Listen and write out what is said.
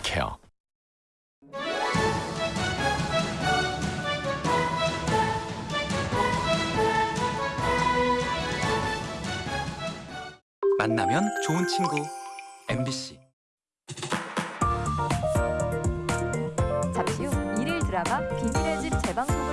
케어. 만나면 좋은 친구. MBC 잠시 후 일일 드라마 비밀의 집 재방송.